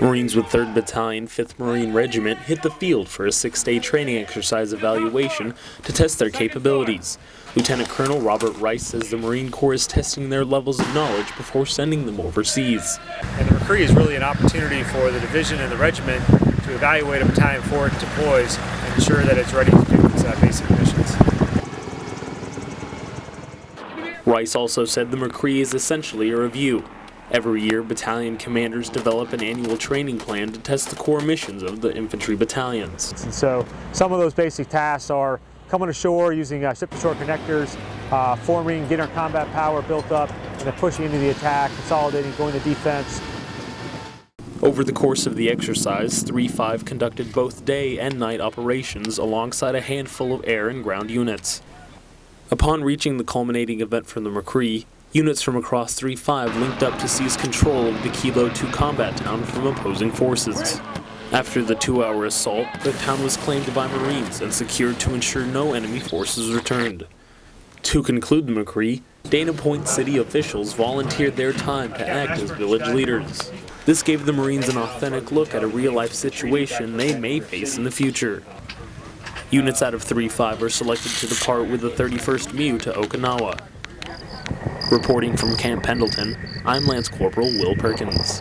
Marines with 3rd Battalion, 5th Marine Regiment hit the field for a six-day training exercise evaluation to test their capabilities. Lieutenant Colonel Robert Rice says the Marine Corps is testing their levels of knowledge before sending them overseas. And the MCCRE is really an opportunity for the division and the regiment to evaluate a battalion before it deploys and ensure that it's ready to do its uh, basic missions. Rice also said the MCCRE is essentially a review. Every year, battalion commanders develop an annual training plan to test the core missions of the infantry battalions. And so some of those basic tasks are coming ashore using uh, ship-to-shore connectors, uh, forming, getting our combat power built up, and then pushing into the attack, consolidating, going to defense. Over the course of the exercise, 3-5 conducted both day and night operations alongside a handful of air and ground units. Upon reaching the culminating event from the MCCRE, Units from across 3-5 linked up to seize control of the Kilo 2 combat town from opposing forces. After the two-hour assault, the town was claimed by Marines and secured to ensure no enemy forces returned. To conclude the MCCRE, Dana Point city officials volunteered their time to act as village leaders. This gave the Marines an authentic look at a real-life situation they may face in the future. Units out of 3-5 are selected to depart with the 31st MEU to Okinawa, Reporting from Camp Pendleton, I'm Lance Corporal Will Perkins.